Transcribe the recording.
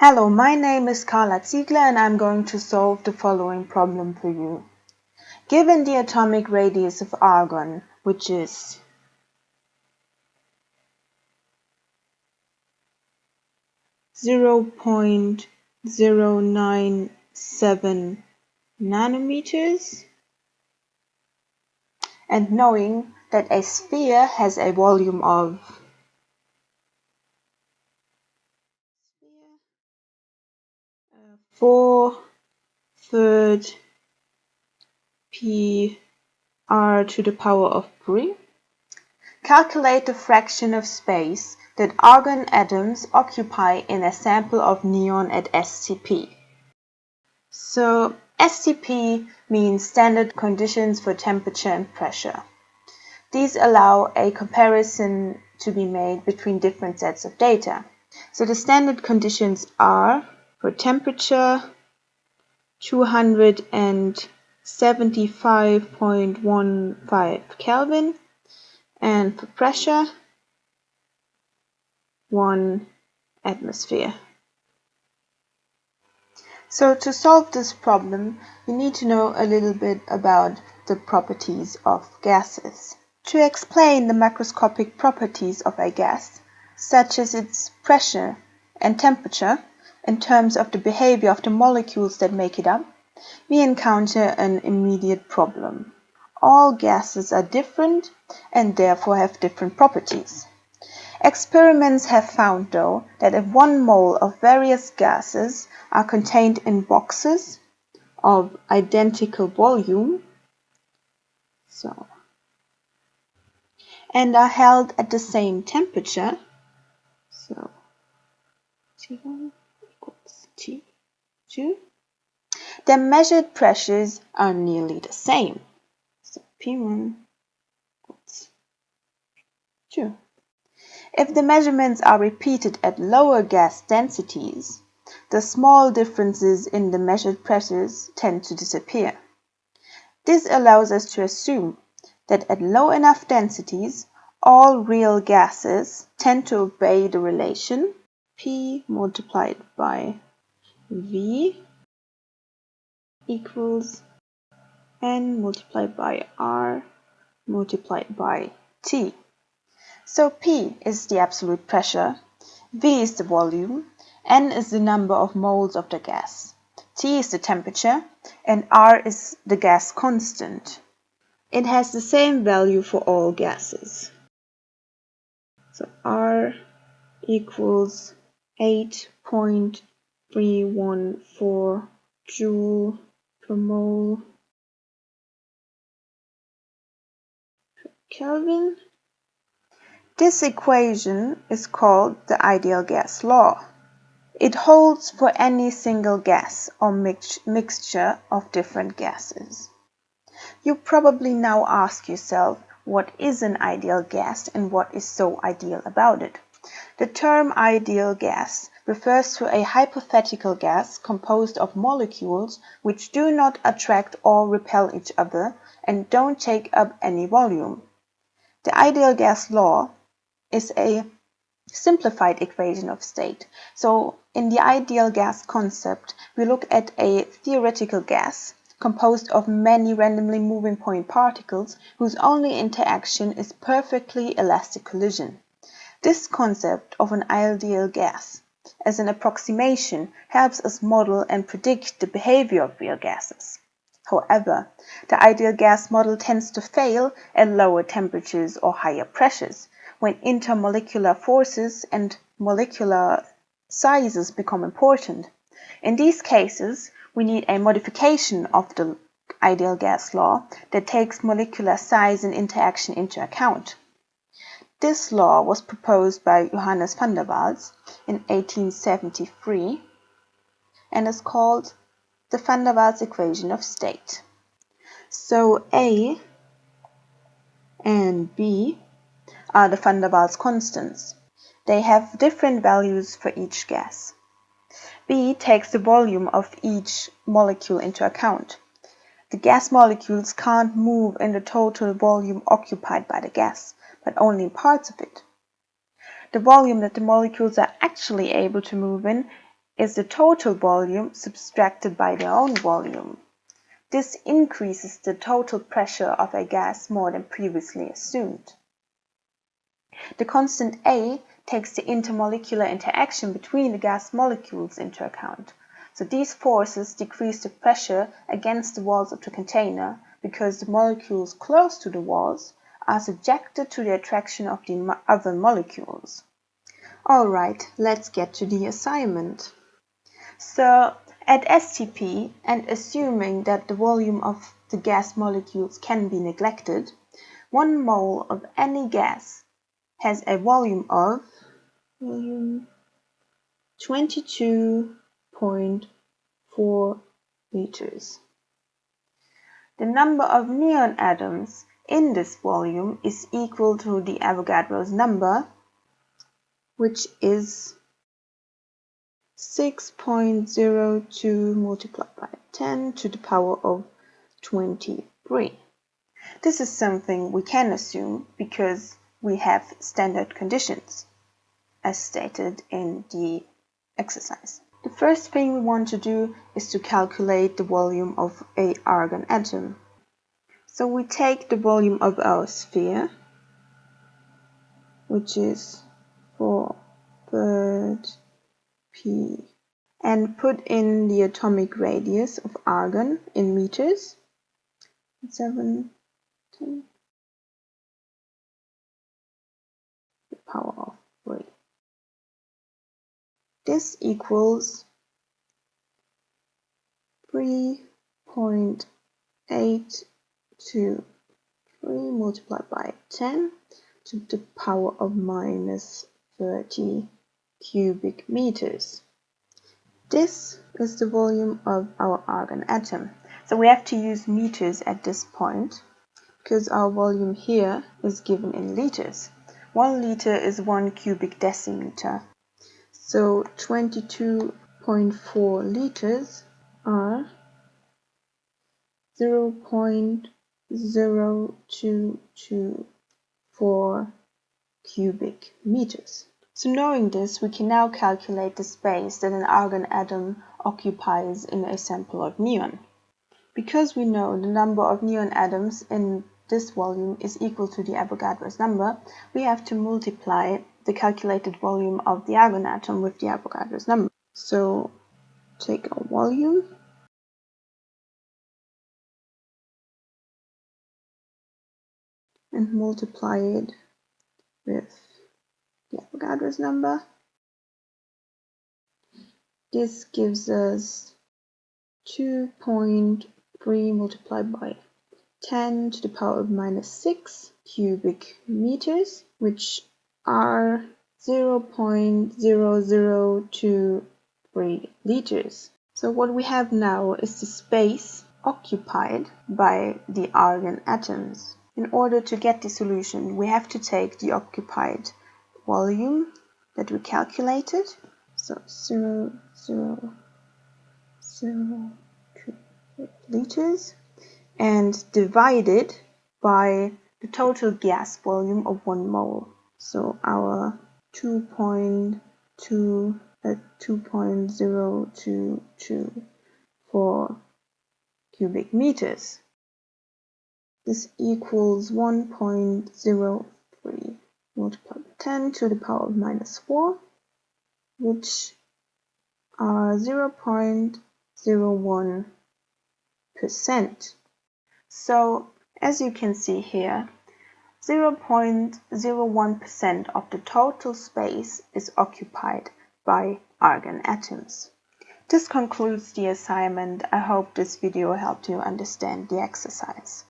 Hello, my name is Carla Ziegler and I'm going to solve the following problem for you. Given the atomic radius of argon, which is zero point zero nine seven nanometers, and knowing that a sphere has a volume of four third p r to the power of 3. Calculate the fraction of space that argon atoms occupy in a sample of neon at STP. So STP means standard conditions for temperature and pressure. These allow a comparison to be made between different sets of data. So the standard conditions are for temperature 275.15 Kelvin and for pressure 1 atmosphere. So to solve this problem, you need to know a little bit about the properties of gases. To explain the macroscopic properties of a gas, such as its pressure and temperature, in terms of the behavior of the molecules that make it up, we encounter an immediate problem. All gases are different and therefore have different properties. Experiments have found, though, that if one mole of various gases are contained in boxes of identical volume, so, and are held at the same temperature, so T1 T2. The measured pressures are nearly the same. So P1 equals 2. If the measurements are repeated at lower gas densities, the small differences in the measured pressures tend to disappear. This allows us to assume that at low enough densities, all real gases tend to obey the relation P multiplied by V equals N multiplied by R multiplied by T. So P is the absolute pressure, V is the volume, N is the number of moles of the gas, T is the temperature, and R is the gas constant. It has the same value for all gases. So R equals 8.0 314 joule per mole per Kelvin. This equation is called the ideal gas law. It holds for any single gas or mix mixture of different gases. You probably now ask yourself what is an ideal gas and what is so ideal about it. The term ideal gas refers to a hypothetical gas composed of molecules which do not attract or repel each other and don't take up any volume. The ideal gas law is a simplified equation of state. So in the ideal gas concept, we look at a theoretical gas composed of many randomly moving point particles whose only interaction is perfectly elastic collision. This concept of an ideal gas as an approximation helps us model and predict the behavior of real gases. However, the ideal gas model tends to fail at lower temperatures or higher pressures, when intermolecular forces and molecular sizes become important. In these cases, we need a modification of the ideal gas law that takes molecular size and interaction into account. This law was proposed by Johannes van der Waals in 1873 and is called the van der Waals equation of state. So A and B are the van der Waals constants. They have different values for each gas. B takes the volume of each molecule into account. The gas molecules can't move in the total volume occupied by the gas but only in parts of it. The volume that the molecules are actually able to move in is the total volume subtracted by their own volume. This increases the total pressure of a gas more than previously assumed. The constant A takes the intermolecular interaction between the gas molecules into account, so these forces decrease the pressure against the walls of the container because the molecules close to the walls are subjected to the attraction of the other molecules. Alright, let's get to the assignment. So at STP, and assuming that the volume of the gas molecules can be neglected, one mole of any gas has a volume of 22.4 liters. The number of neon atoms in this volume is equal to the Avogadro's number, which is 6.02 multiplied by 10 to the power of 23. This is something we can assume because we have standard conditions as stated in the exercise. The first thing we want to do is to calculate the volume of a argon atom. So we take the volume of our sphere, which is 4 third p, and put in the atomic radius of argon in meters, 7, 10, the power of 3. This equals 3.8 to 3 multiplied by 10 to the power of minus 30 cubic meters. This is the volume of our argon atom. So we have to use meters at this point because our volume here is given in liters. One liter is one cubic decimeter. So 22.4 liters are 0. 0.0224 cubic meters. So knowing this, we can now calculate the space that an argon atom occupies in a sample of neon. Because we know the number of neon atoms in this volume is equal to the Avogadro's number, we have to multiply the calculated volume of the argon atom with the Avogadro's number. So take our volume and multiply it with the Avogadro's number. This gives us 2.3 multiplied by 10 to the power of minus 6 cubic meters, which are 0.0023 liters. So what we have now is the space occupied by the argon atoms. In order to get the solution, we have to take the occupied volume that we calculated. So 0, 0, 0, 2 liters and divide it by the total gas volume of 1 mole. So our 2.2 uh, 2.0224 cubic meters. This equals 1.03 multiplied by 10 to the power of minus 4, which are 0.01 percent. So as you can see here, 0.01 percent of the total space is occupied by argon atoms. This concludes the assignment. I hope this video helped you understand the exercise.